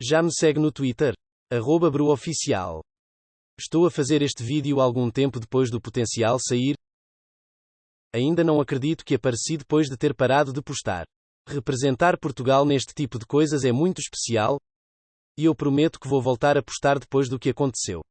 Já me segue no Twitter? Arroba BruOficial. Estou a fazer este vídeo algum tempo depois do potencial sair. Ainda não acredito que apareci depois de ter parado de postar. Representar Portugal neste tipo de coisas é muito especial. E eu prometo que vou voltar a postar depois do que aconteceu.